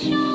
show.